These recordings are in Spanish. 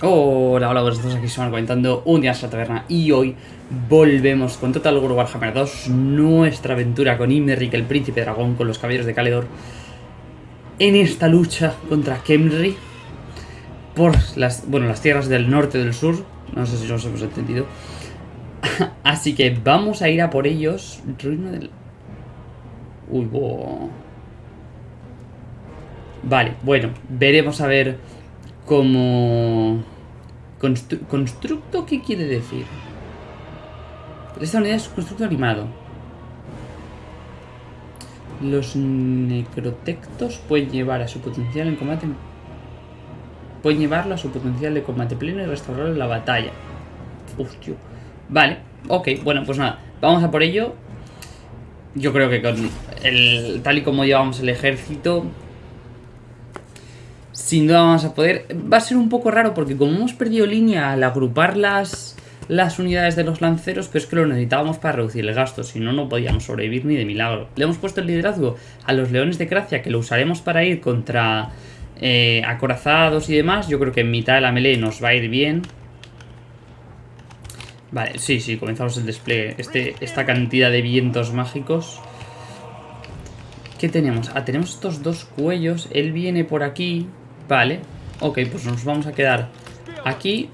Hola, hola, días, aquí estamos comentando un día en la taberna y hoy volvemos con Total War Warhammer 2, nuestra aventura con Imeric, el príncipe dragón, con los caballeros de Caledor, en esta lucha contra Kemri por las, bueno, las tierras del norte y del sur, no sé si nos hemos entendido, así que vamos a ir a por ellos, ruina del... Uy, bo... Vale, bueno, veremos a ver cómo... Constru ¿Constructo qué quiere decir? Esta unidad es constructo animado. Los necrotectos pueden llevar a su potencial en combate... Pueden llevarlo a su potencial de combate pleno y restaurarlo en la batalla. Hostia. Vale, ok, bueno, pues nada. Vamos a por ello. Yo creo que con el tal y como llevamos el ejército, sin duda vamos a poder... Va a ser un poco raro porque como hemos perdido línea al agrupar las, las unidades de los lanceros, pero es que lo necesitábamos para reducir el gasto, si no, no podíamos sobrevivir ni de milagro. Le hemos puesto el liderazgo a los leones de Gracia, que lo usaremos para ir contra eh, acorazados y demás. Yo creo que en mitad de la melee nos va a ir bien. Vale, sí, sí, comenzamos el despliegue. Este, esta cantidad de vientos mágicos... ¿Qué tenemos? Ah, tenemos estos dos cuellos. Él viene por aquí. Vale. Ok, pues nos vamos a quedar aquí.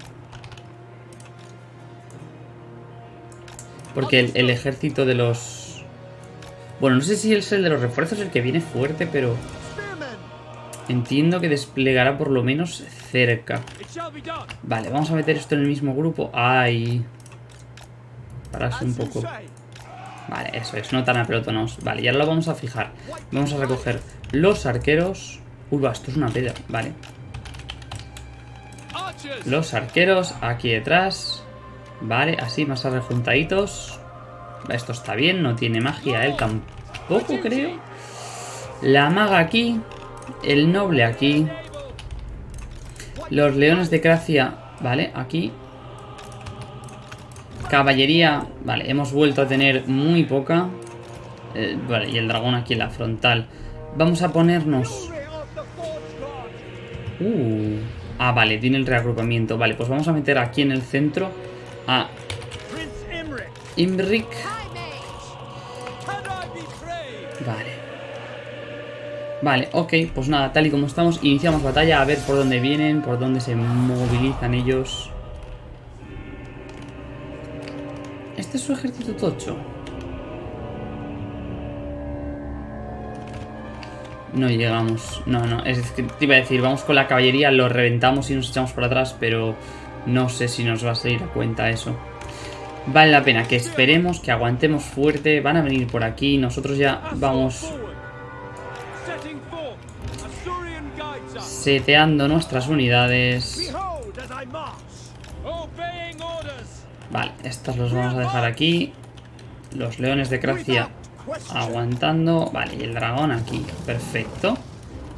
Porque el, ejército de los... Bueno, no sé si es el de los refuerzos el que viene fuerte, pero... Entiendo que desplegará por lo menos cerca. Vale, vamos a meter esto en el mismo grupo. ¡Ay! Pararse un poco. Vale, eso es, no tan apelotonados. Vale, y ahora lo vamos a fijar. Vamos a recoger los arqueros. Uy, va, esto es una piedra. Vale. Los arqueros aquí detrás. Vale, así, más rejuntaditos. Esto está bien, no tiene magia él tampoco, creo. La maga aquí. El noble aquí. Los leones de Gracia. Vale, aquí. Caballería. Vale, hemos vuelto a tener muy poca. Eh, vale, y el dragón aquí en la frontal. Vamos a ponernos... Uh. Ah, vale, tiene el reagrupamiento. Vale, pues vamos a meter aquí en el centro a Imric. Vale. Vale, ok, pues nada, tal y como estamos, iniciamos batalla a ver por dónde vienen, por dónde se movilizan ellos. ¿Este es su ejército tocho? No llegamos. No, no. Es que te iba a decir, vamos con la caballería, lo reventamos y nos echamos por atrás, pero no sé si nos va a salir a cuenta eso. Vale la pena que esperemos, que aguantemos fuerte. Van a venir por aquí. Nosotros ya vamos... Seteando nuestras unidades. Vale, estos los vamos a dejar aquí. Los leones de Gracia aguantando. Vale, y el dragón aquí. Perfecto.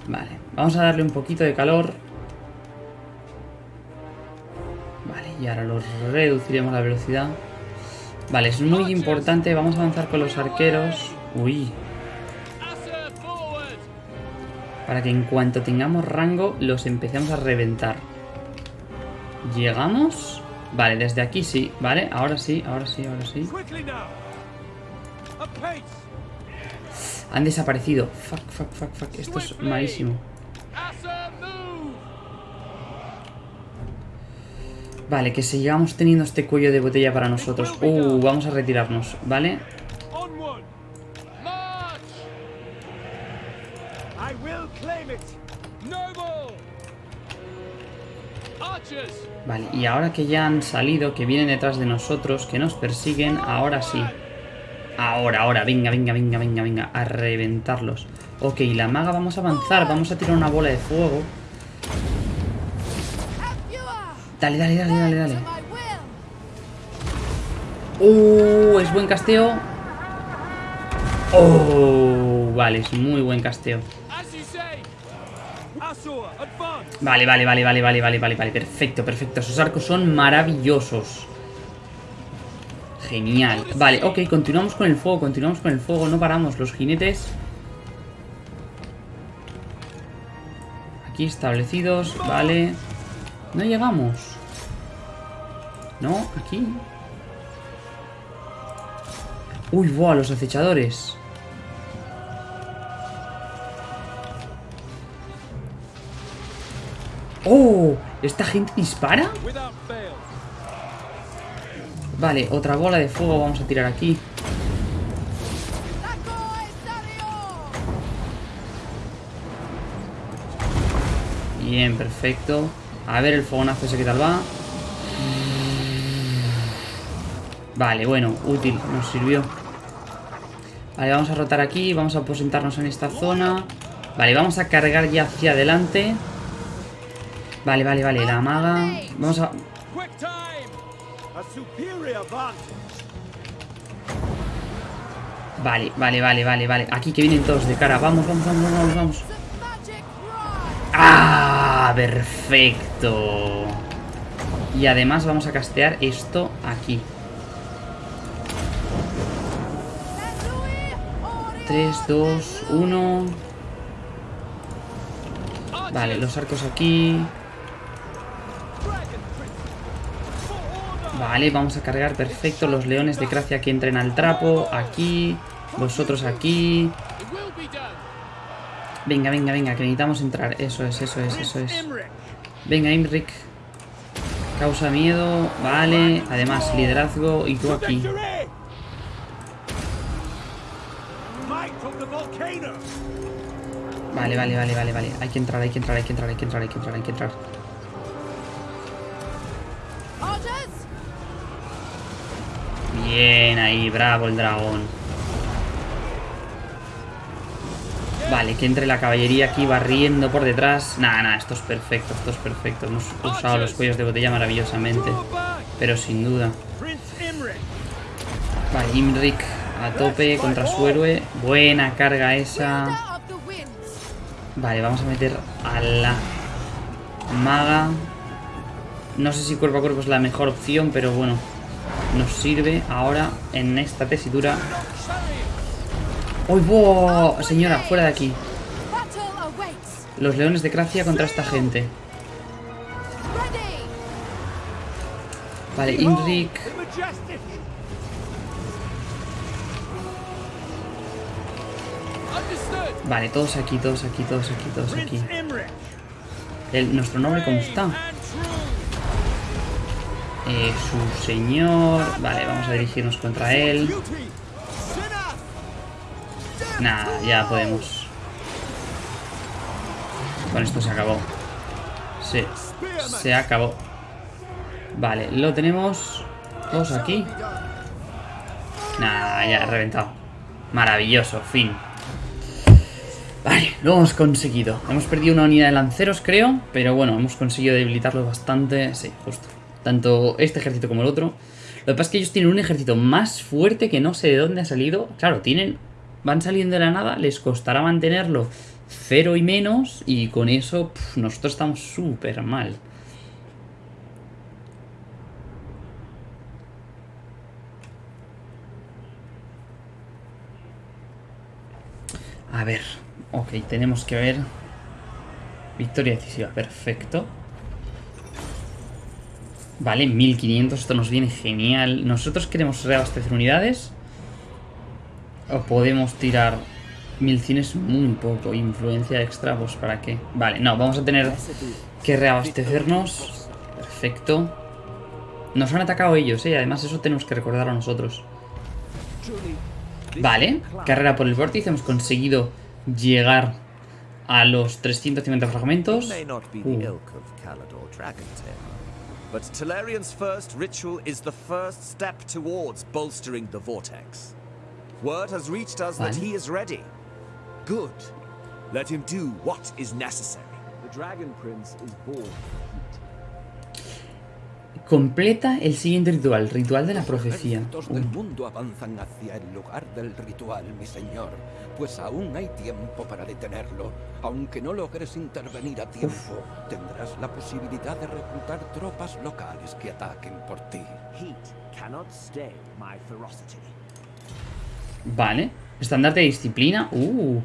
Vale, vamos a darle un poquito de calor. Vale, y ahora los reduciremos la velocidad. Vale, es muy importante. Vamos a avanzar con los arqueros. Uy. Para que en cuanto tengamos rango los empecemos a reventar. ¿Llegamos? Vale, desde aquí sí, ¿vale? Ahora sí, ahora sí, ahora sí. Han desaparecido. Fuck, fuck, fuck, fuck. Esto es malísimo. Vale, que sigamos teniendo este cuello de botella para nosotros. Uh, vamos a retirarnos, ¿vale? Vale, y ahora que ya han salido, que vienen detrás de nosotros, que nos persiguen, ahora sí. Ahora, ahora, venga, venga, venga, venga, venga, a reventarlos. Ok, la maga vamos a avanzar, vamos a tirar una bola de fuego. Dale, dale, dale, dale, dale. Uh, es buen casteo. Oh, vale, es muy buen casteo. Vale, vale, vale, vale, vale, vale, vale, vale, perfecto, perfecto. Esos arcos son maravillosos. Genial. Vale, ok, continuamos con el fuego, continuamos con el fuego, no paramos. Los jinetes... Aquí establecidos, vale. No llegamos. No, aquí. Uy, buah, los acechadores. ¡Oh! ¿Esta gente dispara? Vale, otra bola de fuego vamos a tirar aquí. Bien, perfecto. A ver el fogonazo ese que tal va. Vale, bueno, útil, nos sirvió. Vale, vamos a rotar aquí, vamos a aposentarnos en esta zona. Vale, vamos a cargar ya hacia adelante. Vale, vale, vale, la maga. Vamos a... Vale, vale, vale, vale, vale. Aquí que vienen todos de cara. Vamos, vamos, vamos, vamos, vamos. ¡Ah! Perfecto. Y además vamos a castear esto aquí. 3, 2, 1. Vale, los arcos aquí. Vale, vamos a cargar, perfecto. Los leones de Gracia que entren al trapo. Aquí. Vosotros aquí. Venga, venga, venga, que necesitamos entrar. Eso es, eso es, eso es. Venga, Imric. Causa miedo. Vale. Además, liderazgo. Y tú aquí. Vale, vale, vale, vale, vale. Hay que entrar, hay que entrar, hay que entrar, hay que entrar, hay que entrar, hay que entrar. Bien, ahí, bravo el dragón. Vale, que entre la caballería aquí barriendo por detrás. Nada, nada, esto es perfecto, esto es perfecto. Hemos usado los cuellos de botella maravillosamente. Pero sin duda. Vale, Imric a tope contra su héroe. Buena carga esa. Vale, vamos a meter a la maga. No sé si cuerpo a cuerpo es la mejor opción, pero bueno, nos sirve ahora en esta tesitura. ¡Uy, wow! Señora, fuera de aquí. Los leones de Gracia contra esta gente. Vale, Inric. Vale, todos aquí, todos aquí, todos aquí, todos aquí. El, ¿Nuestro nombre cómo está? Eh, su señor... Vale, vamos a dirigirnos contra él. Nada, ya podemos. Con esto se acabó. Sí, se acabó. Vale, lo tenemos todos aquí. Nada, ya, reventado. Maravilloso, fin. Vale, lo hemos conseguido. Hemos perdido una unidad de lanceros, creo. Pero bueno, hemos conseguido debilitarlo bastante. Sí, justo. Tanto este ejército como el otro. Lo que pasa es que ellos tienen un ejército más fuerte que no sé de dónde ha salido. Claro, tienen... Van saliendo de la nada, les costará mantenerlo cero y menos. Y con eso, nosotros estamos súper mal. A ver, Ok, tenemos que ver... Victoria decisiva, perfecto. Vale, 1500, esto nos viene genial. ¿Nosotros queremos reabastecer unidades? ¿O podemos tirar 1100 es muy poco? Influencia extra, pues ¿para qué? Vale, no, vamos a tener que reabastecernos. Perfecto. Nos han atacado ellos, ¿eh? Además eso tenemos que recordar a nosotros. Vale, carrera por el vórtice, hemos conseguido llegar a los 350 fragmentos. Uh. But Talarian's first ritual is the first step towards bolstering the vortex. Word has reached us that he is ready. Good. Let him do what is necessary. The Dragon Prince is born Completa el siguiente ritual, ritual de la profecía. Los del mundo avanzan hacia el lugar del ritual, mi señor, pues aún hay tiempo para detenerlo. Aunque no logres intervenir a tiempo, tendrás la posibilidad de reclutar tropas locales que ataquen por ti. Vale. Estándar de disciplina. Uh.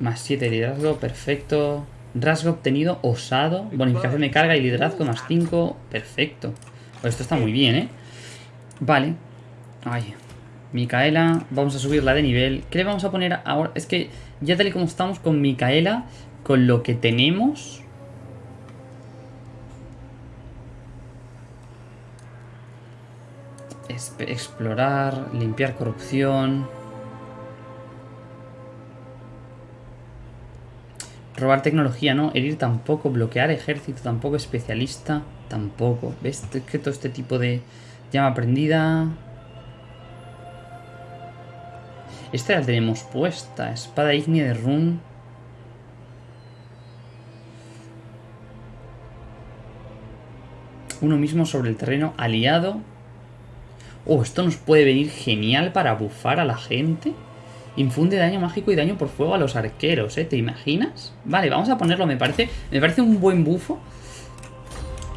Más 7 liderazgo, perfecto. Rasgo obtenido, osado, bonificación de carga y liderazgo más 5. Perfecto. Pues esto está muy bien, ¿eh? Vale. Ay. Micaela, vamos a subirla de nivel. ¿Qué le vamos a poner ahora? Es que ya tal y como estamos con Micaela, con lo que tenemos... Explorar, limpiar corrupción... Robar tecnología, no. Herir tampoco. Bloquear ejército tampoco. Especialista tampoco. ¿Ves? que todo este tipo de llama prendida. Esta la tenemos puesta. Espada ígnea de Run. Uno mismo sobre el terreno aliado. Oh, esto nos puede venir genial para bufar a la gente. Infunde daño mágico y daño por fuego a los arqueros, ¿eh? ¿Te imaginas? Vale, vamos a ponerlo, me parece, me parece un buen bufo.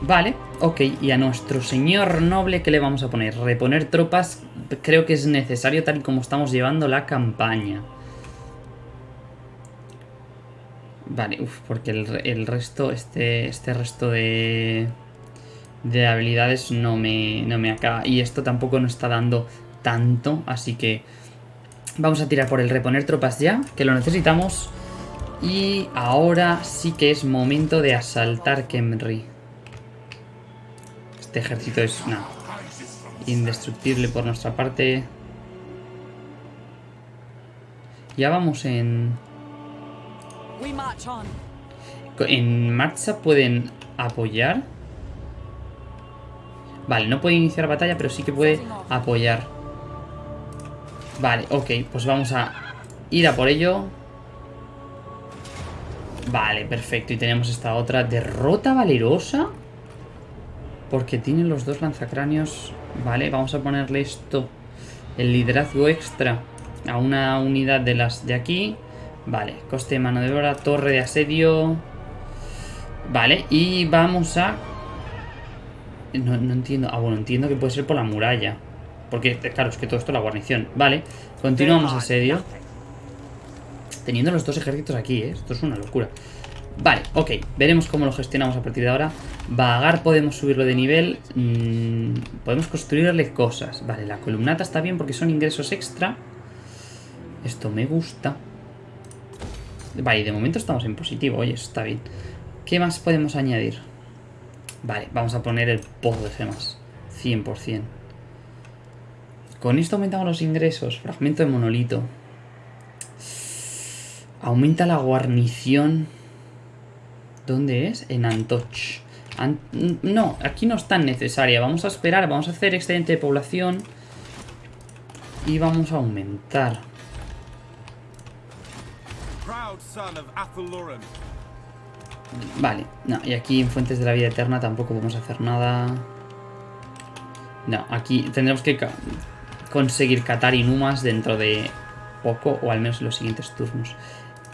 Vale, ok, y a nuestro señor noble, ¿qué le vamos a poner? Reponer tropas, creo que es necesario tal y como estamos llevando la campaña. Vale, uff, porque el, resto, este, este resto de, de habilidades no me, no me acaba. Y esto tampoco nos está dando tanto, así que Vamos a tirar por el reponer tropas ya, que lo necesitamos. Y ahora sí que es momento de asaltar Kemri. Este ejército es una indestructible por nuestra parte. Ya vamos en... En marcha pueden apoyar. Vale, no puede iniciar batalla, pero sí que puede apoyar. Vale, ok, pues vamos a ir a por ello. Vale, perfecto. Y tenemos esta otra derrota valerosa. Porque tienen los dos lanzacráneos. Vale, vamos a ponerle esto. El liderazgo extra a una unidad de las de aquí. Vale, coste de mano de obra, torre de asedio. Vale, y vamos a... No, no entiendo. Ah, bueno, entiendo que puede ser por la muralla. Porque, claro, es que todo esto es la guarnición. Vale, continuamos asedio. Teniendo los dos ejércitos aquí, ¿eh? Esto es una locura. Vale, ok. Veremos cómo lo gestionamos a partir de ahora. Vagar podemos subirlo de nivel. Mm, podemos construirle cosas. Vale, la columnata está bien porque son ingresos extra. Esto me gusta. Vale, de momento estamos en positivo. Oye, eso está bien. ¿Qué más podemos añadir? Vale, vamos a poner el pozo de gemas. 100%. Con esto aumentamos los ingresos. Fragmento de monolito. Aumenta la guarnición. ¿Dónde es? En Antoch. no, aquí no es tan necesaria. Vamos a esperar, vamos a hacer excedente de población. Y vamos a aumentar. Vale, no, y aquí en Fuentes de la Vida Eterna tampoco podemos hacer nada. No, aquí tendremos que conseguir catar Inumas dentro de poco, o al menos en los siguientes turnos.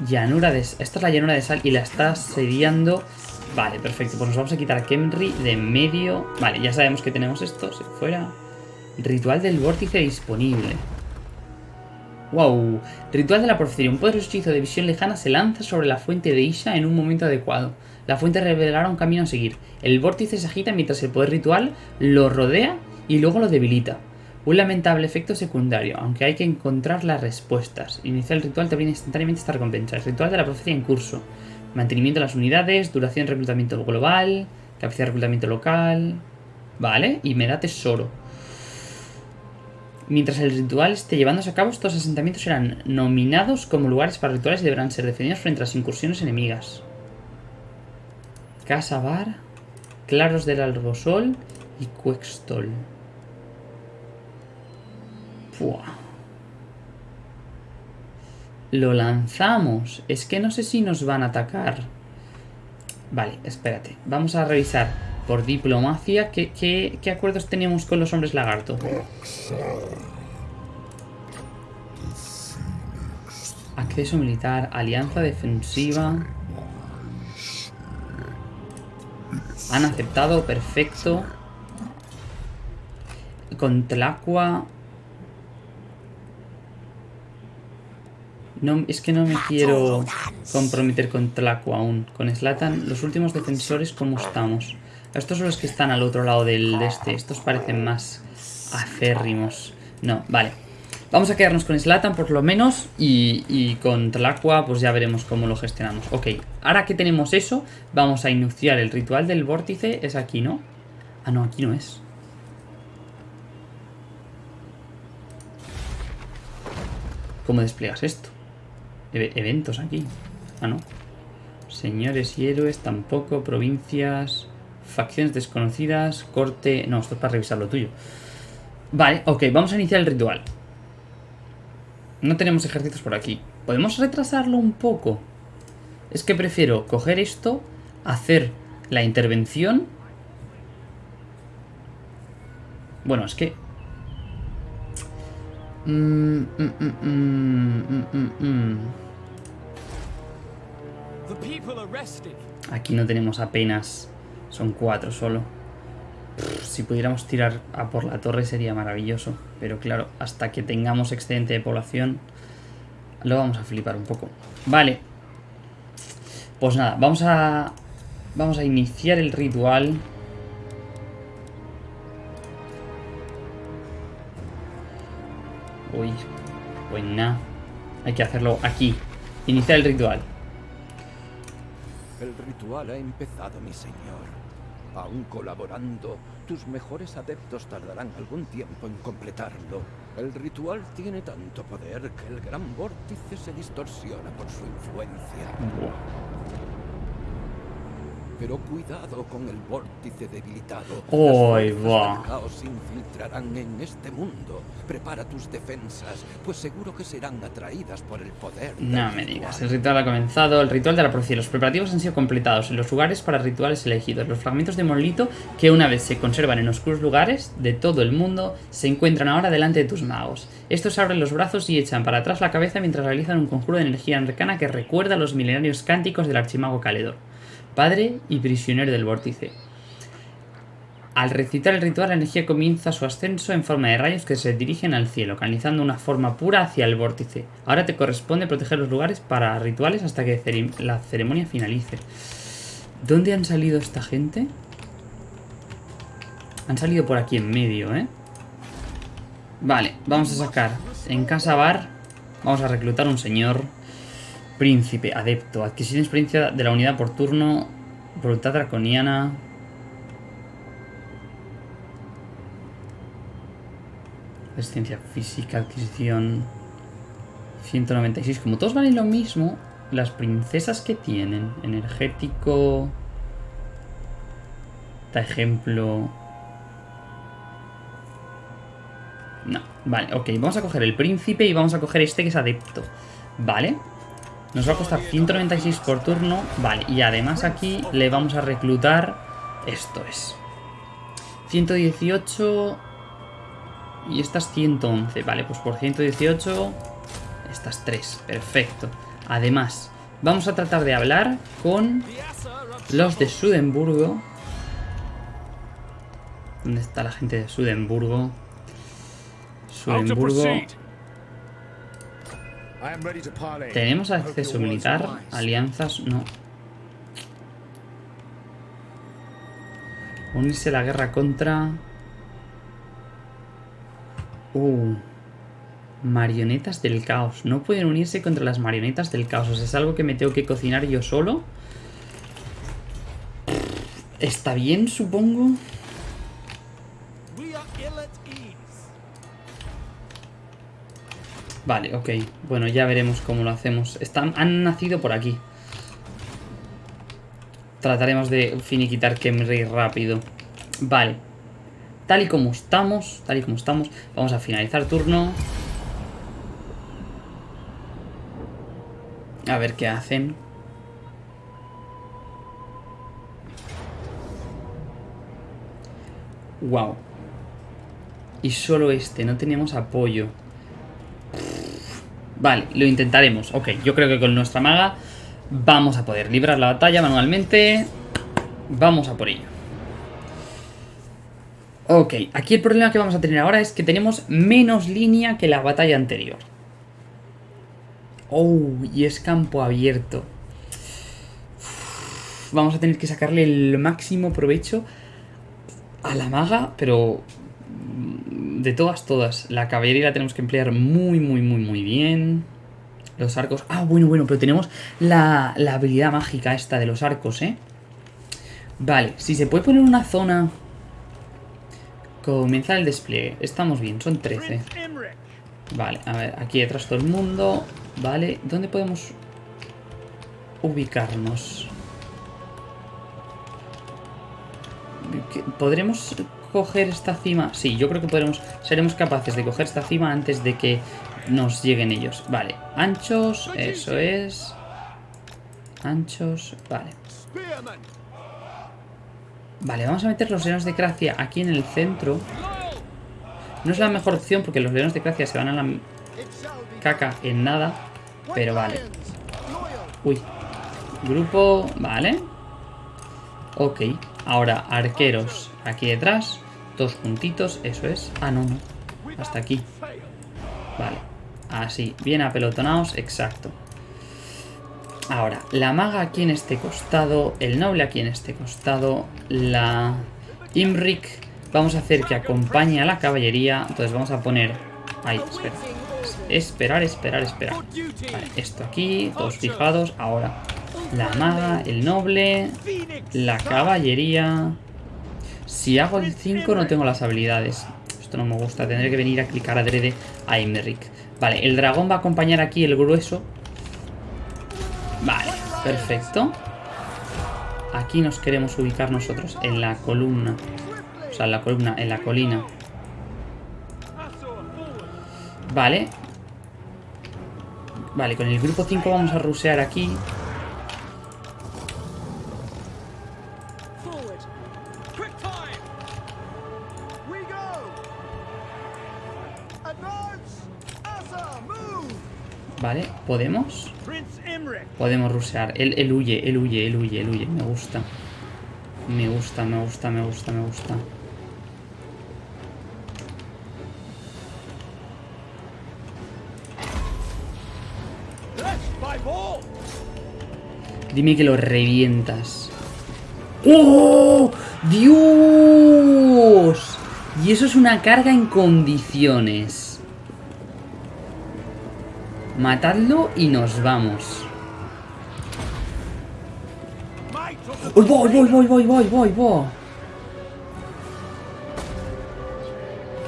Llanura de... Esta es la llanura de sal y la está sediando... Vale, perfecto. Pues nos vamos a quitar a Kemri de medio. Vale, ya sabemos que tenemos esto. Si fuera... Ritual del vórtice disponible. Wow. Ritual de la profecía. Un poderoso hechizo de visión lejana se lanza sobre la fuente de Isha en un momento adecuado. La fuente revelará un camino a seguir. El vórtice se agita mientras el poder ritual lo rodea y luego lo debilita. Un lamentable efecto secundario, aunque hay que encontrar las respuestas. Iniciar el ritual te brinda instantáneamente esta recompensa. El ritual de la profecía en curso. Mantenimiento de las unidades, duración de reclutamiento global, capacidad de reclutamiento local... Vale, y me da tesoro. Mientras el ritual esté llevándose a cabo, estos asentamientos serán nominados como lugares para rituales y deberán ser defendidos frente a las incursiones enemigas. Casa Bar, Claros del Albosol y Cuextol. Lo lanzamos. Es que no sé si nos van a atacar. Vale, espérate. Vamos a revisar por diplomacia qué, qué acuerdos tenemos con los hombres lagarto. Acceso militar, alianza defensiva. Han aceptado, perfecto. Con Tlacua No, es que no me quiero comprometer con Tlaco aún. Con Slatan, los últimos defensores, ¿cómo estamos? Estos son los que están al otro lado del de este. Estos parecen más aférrimos. No, vale. Vamos a quedarnos con Slatan por lo menos y, y con Tlacua pues ya veremos cómo lo gestionamos. Ok, ahora que tenemos eso, vamos a iniciar el ritual del vórtice. Es aquí, ¿no? Ah, no, aquí no es. ¿Cómo despliegas esto? E- eventos aquí. Ah, no. Señores y héroes, tampoco. Provincias. Facciones desconocidas. Corte. No, esto es para revisar lo tuyo. Vale, ok, vamos a iniciar el ritual. No tenemos ejércitos por aquí. ¿Podemos retrasarlo un poco? Es que prefiero coger esto, hacer la intervención. Bueno, es que Mm, mm, mm, Aquí no tenemos apenas. Son cuatro solo. Si pudiéramos tirar a por la torre sería maravilloso. Pero claro, hasta que tengamos excedente de población, lo vamos a flipar un poco. Vale. Pues nada, vamos a. Vamos a iniciar el ritual. Uy, pues nada. Hay que hacerlo aquí. Iniciar el ritual. El ritual ha empezado, mi señor. Aún colaborando, tus mejores adeptos tardarán algún tiempo en completarlo. El ritual tiene tanto poder que el gran vórtice se distorsiona por su influencia. Pero cuidado con el vórtice debilitado. Las del caos se infiltrarán en este mundo. Prepara tus defensas, pues seguro que serán atraídas por el poder. No me digas, el ritual ha comenzado, el ritual de la profecía. Los preparativos han sido completados en los lugares para rituales elegidos. Los fragmentos de monolito que una vez se conservan en oscuros lugares de todo el mundo se encuentran ahora delante de tus magos. Estos abren los brazos y echan para atrás la cabeza mientras realizan un conjuro de energía arcana que recuerda a los milenarios cánticos del archimago Caledor, padre y prisionero del vórtice. Al recitar el ritual, la energía comienza su ascenso en forma de rayos que se dirigen al cielo, canalizando una forma pura hacia el vórtice. Ahora te corresponde proteger los lugares para rituales hasta que la ceremonia finalice. ¿Dónde han salido esta gente? Han salido por aquí en medio, ¿eh? Vale, vamos a sacar en Casa Bar. Vamos a reclutar un señor príncipe, adepto, adquisición de experiencia de la unidad por turno, voluntad draconiana. Resistencia física, adquisición 196. Como todos valen lo mismo, las princesas que tienen, energético, da ejemplo. No, vale, ok, vamos a coger el príncipe y vamos a coger este que es adepto. Vale. Nos va a costar 196 por turno. Vale, y además aquí le vamos a reclutar... Esto es. 118... Y estas 111. Vale, pues por 118... Estas 3. Perfecto. Además, vamos a tratar de hablar con los de Sudenburgo. ¿Dónde está la gente de Sudenburgo? Sudenburgo. ¿Tenemos acceso militar? Alianzas, no. Unirse a la guerra contra... Uh. Marionetas del caos. No pueden unirse contra las marionetas del caos. O sea, es algo que me tengo que cocinar yo solo. Está bien, supongo. Vale, ok. Bueno, ya veremos cómo lo hacemos. Están, han nacido por aquí. Trataremos de finiquitar Kemri rápido. Vale. Tal y como estamos, tal y como estamos, vamos a finalizar turno. A ver qué hacen. Wow. Y solo este, no tenemos apoyo. Vale, lo intentaremos. Ok, yo creo que con nuestra maga vamos a poder librar la batalla manualmente. Vamos a por ello. Ok, aquí el problema que vamos a tener ahora es que tenemos menos línea que la batalla anterior. Oh, y es campo abierto. Vamos a tener que sacarle el máximo provecho a la maga, pero de todas, todas. La caballería la tenemos que emplear muy, muy, muy, muy bien. Los arcos... Ah, bueno, bueno, pero tenemos la, la habilidad mágica esta de los arcos, ¿eh? Vale, si se puede poner una zona... Comenzar el despliegue. Estamos bien, son 13. Prince Imric. Vale, a ver, aquí detrás todo el mundo. Vale, ¿dónde podemos ubicarnos? ¿Qué- ¿Podremos coger esta cima? Sí, yo creo que podremos, seremos capaces de coger esta cima antes de que nos lleguen ellos. Vale, anchos, eso es. Anchos, vale. Vale, vamos a meter los leones de Gracia aquí en el centro. No es la mejor opción porque los leones de Gracia se van a la caca en nada. Pero vale. Uy. Grupo... Vale. Ok. Ahora, arqueros. Aquí detrás. Dos juntitos. Eso es. Ah, no, no. Hasta aquí. Vale. Así. Bien apelotonados. Exacto. Ahora, la maga aquí en este costado. El noble aquí en este costado. La... Imrik. Vamos a hacer que acompañe a la caballería. Entonces vamos a poner... Ahí, espera. Esperar, esperar, esperar. Vale, esto aquí, todos fijados. Ahora, la maga, el noble, la caballería. Si hago el 5 no tengo las habilidades. Esto no me gusta, tendré que venir a clicar adrede a Imeric. Vale, el dragón va a acompañar aquí el grueso. Vale, perfecto. Aquí nos queremos ubicar nosotros, en la columna. O sea, en la columna, en la colina. Vale. Vale, con el grupo 5 vamos a rusear aquí. Vale, ¿podemos? Podemos rusear. Él, él huye, él huye, él huye, él huye. Me gusta. Me gusta, me gusta, me gusta, me gusta. Dime que lo revientas. ¡Oh! ¡Dios! Y eso es una carga en condiciones. Matadlo y nos vamos. The ¡Voy, voy, voy, voy, voy, voy, voy!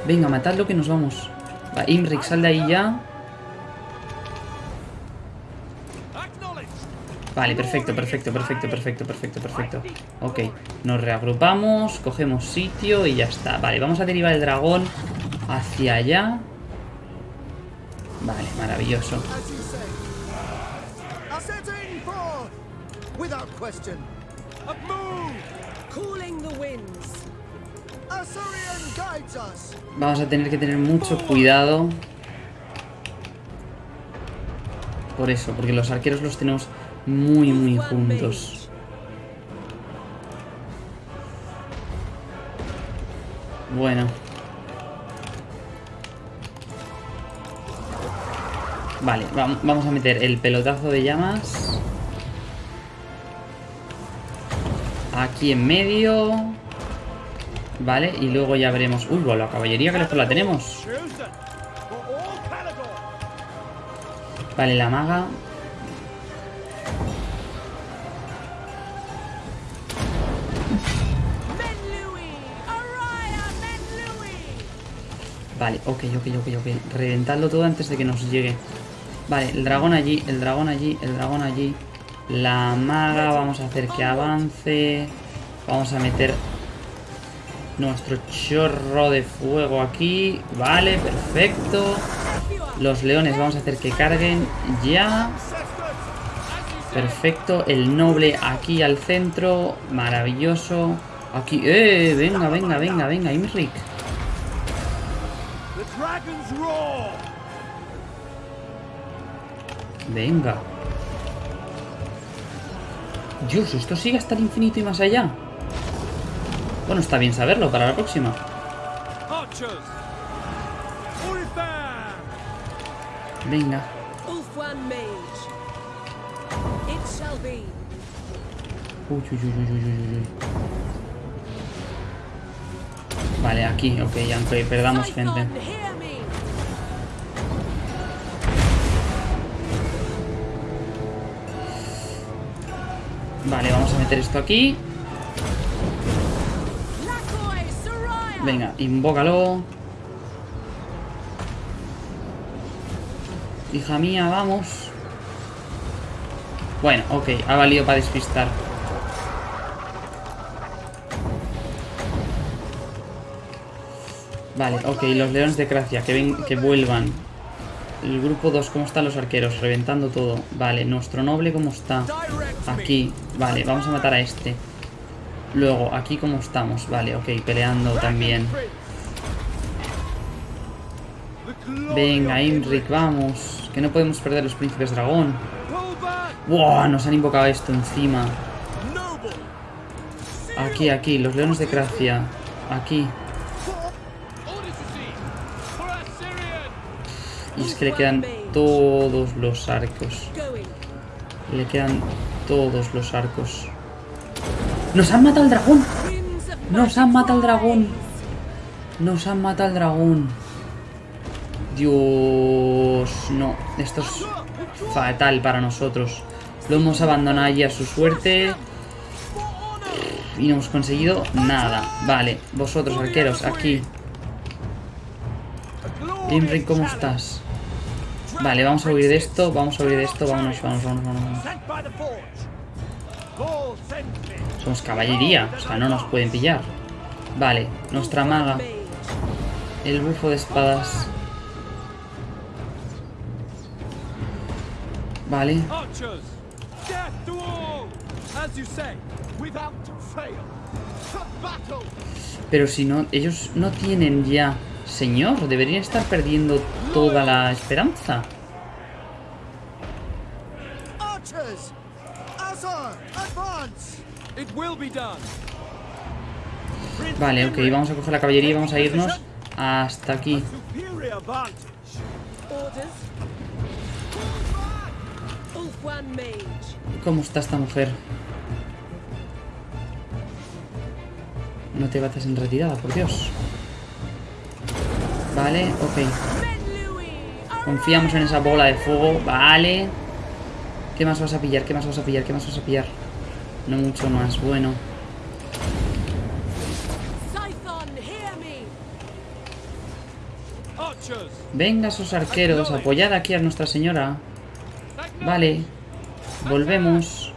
Venga, matadlo que nos vamos. Va, Imrik, sal de ahí ya. Vale, perfecto, perfecto, perfecto, perfecto, perfecto, perfecto. Ok, nos reagrupamos, cogemos sitio y ya está. Vale, vamos a derivar el dragón hacia allá. Maravilloso. As you say. Ascending forth. Without question. A move. Calling the winds. Assyrian guides us. Vamos a tener que tener mucho cuidado. Por eso, porque los arqueros los tenemos muy, muy juntos. Bueno. Vale, vam- vamos a meter el pelotazo de llamas. Aquí en medio. Vale, y luego ya veremos... Uy, la caballería que lejos la tenemos. Vale, la maga. Vale, ok, ok, ok, ok. Reventadlo todo antes de que nos llegue. Vale, el dragón allí, el dragón allí, el dragón allí. La maga, vamos a hacer que avance. Vamos a meter nuestro chorro de fuego aquí. Vale, perfecto. Los leones vamos a hacer que carguen ya. Perfecto, el noble aquí al centro. Maravilloso. Aquí, eh, venga, venga, venga, venga, Imrik. Venga. Dios, esto sigue hasta el infinito y más allá. Bueno, está bien saberlo para la próxima. Venga. Uy, uy, uy. Vale, aquí, ok, aunque perdamos gente. Vale, vamos a meter esto aquí. Venga, invócalo. Hija mía, vamos. Bueno, ok, ha valido para despistar. Vale, ok, los leones de Gracia, que, ven, que vuelvan. El grupo 2, ¿cómo están los arqueros? Reventando todo. Vale, nuestro noble, ¿cómo está? Aquí, vale, vamos a matar a este. Luego, aquí cómo estamos. Vale, ok, peleando también. Venga, Imric, vamos. Que no podemos perder los príncipes dragón. ¡Wow! Nos han invocado esto encima. Aquí, aquí, los leones de Gracia. Aquí. Y es que le quedan todos los arcos. Le quedan todos los arcos. ¡Nos han matado al dragón! ¡Nos han matado al dragón! ¡Nos han matado al dragón! Dios... No, esto es fatal para nosotros. Lo hemos abandonado ya a su suerte. Y no hemos conseguido nada. Vale, vosotros arqueros, aquí. Imri, ¿cómo estás? Vale, vamos a huir de esto, vamos a huir de esto, vámonos. Paul sent me. Somos caballería, o sea, no nos pueden pillar. Vale, nuestra maga, el bufo de espadas. Vale, pero si no, ellos no tienen ya señor, deberían estar perdiendo toda la esperanza. Vale, ok, vamos a coger la caballería y vamos a irnos hasta aquí. ¿Cómo está esta mujer? No te bates en retirada, por Dios. Vale, ok. Confiamos en esa bola de fuego. Vale. ¿Qué más vas a pillar? ¿Qué más vas a pillar? ¿Qué más vas a pillar? No mucho más. Bueno. Venga, esos arqueros. Apoyad aquí a Nuestra Señora. Vale. Volvemos.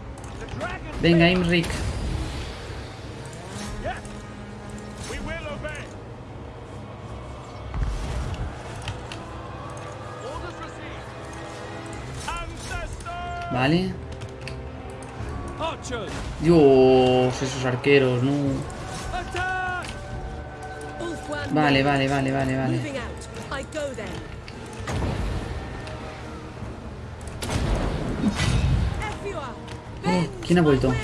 Venga, Imric. Vale. Dios, esos arqueros, no. Vale, vale, vale, vale, vale. Oh, ¿quién ha vuelto?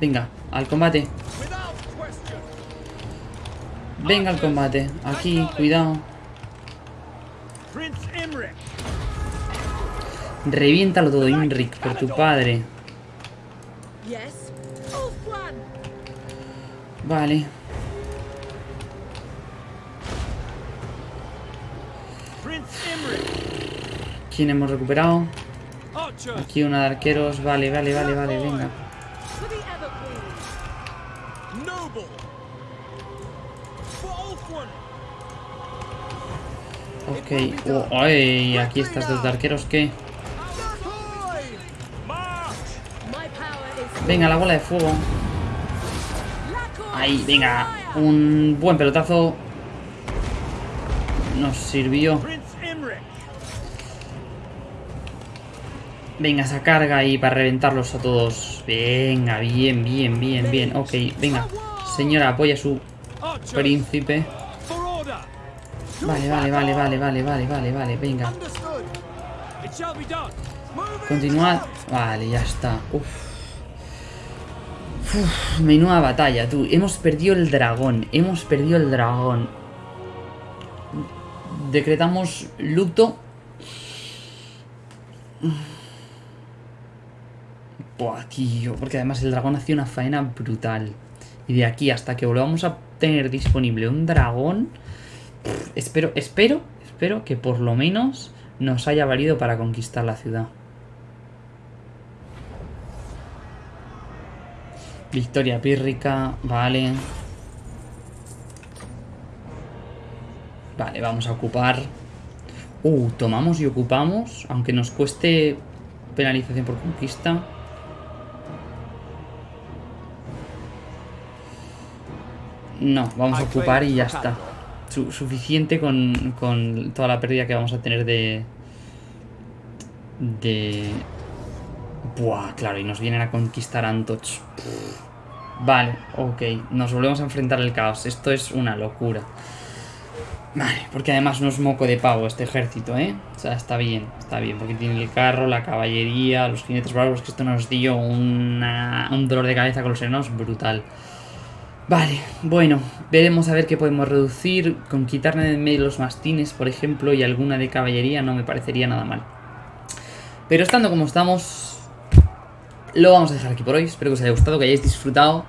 Venga, al combate. Venga al combate. Aquí, cuidado. Reviéntalo todo, Imric, por tu padre. Ulfwan. Vale. ¿Quién hemos recuperado? Aquí una de arqueros. Vale, vale, vale, vale, venga. Ok. Oh, ay, aquí estas dos de arqueros, ¿qué? Venga, la bola de fuego. Ahí, venga. Un buen pelotazo. Nos sirvió. Venga, esa carga ahí para reventarlos a todos. Venga, bien, bien, bien, bien. Ok, venga. Señora, apoya a su príncipe. Vale, vale, vale, vale, vale, vale, vale, vale. Venga. Continuad. Vale, ya está. Uf. Menuda batalla, tú. Hemos perdido el dragón. Hemos perdido el dragón. Decretamos luto. Buah, tío, porque además el dragón hacía una faena brutal. Y de aquí hasta que volvamos a tener disponible un dragón, espero, espero, espero que por lo menos nos haya valido para conquistar la ciudad. Victoria pírrica, vale. Vale, vamos a ocupar. Uh, tomamos y ocupamos, aunque nos cueste penalización por conquista. No, vamos a ocupar y ya está. Su- suficiente con, con toda la pérdida que vamos a tener de... De... Buah, claro, y nos vienen a conquistar Antoch. Vale, ok. Nos volvemos a enfrentar al caos. Esto es una locura. Vale, porque además no es moco de pavo este ejército, ¿eh? O sea, está bien, está bien, porque tiene el carro, la caballería, los jinetes bravos, que esto nos dio un dolor de cabeza con los enanos brutal. Vale, bueno, veremos a ver qué podemos reducir. Con quitarle de medio los mastines, por ejemplo, y alguna de caballería no me parecería nada mal. Pero estando como estamos, lo vamos a dejar aquí por hoy. Espero que os haya gustado, que hayáis disfrutado.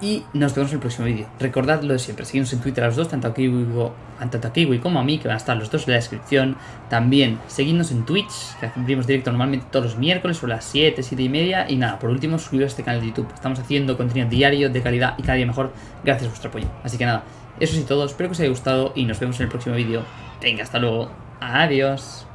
Y nos vemos en el próximo vídeo. Recordad lo de siempre, seguidnos en Twitter a los dos, tanto a Kiwi, tanto a Kiwi como a mí, que van a estar los dos en la descripción. También seguidnos en Twitch, que abrimos directo normalmente todos los miércoles sobre las 7, 7 y media. Y nada, por último, suscribiros a este canal de YouTube. Estamos haciendo contenido diario, de calidad y cada día mejor, gracias a vuestro apoyo. Así que nada, eso es todo, espero que os haya gustado y nos vemos en el próximo vídeo. Venga, hasta luego. Adiós.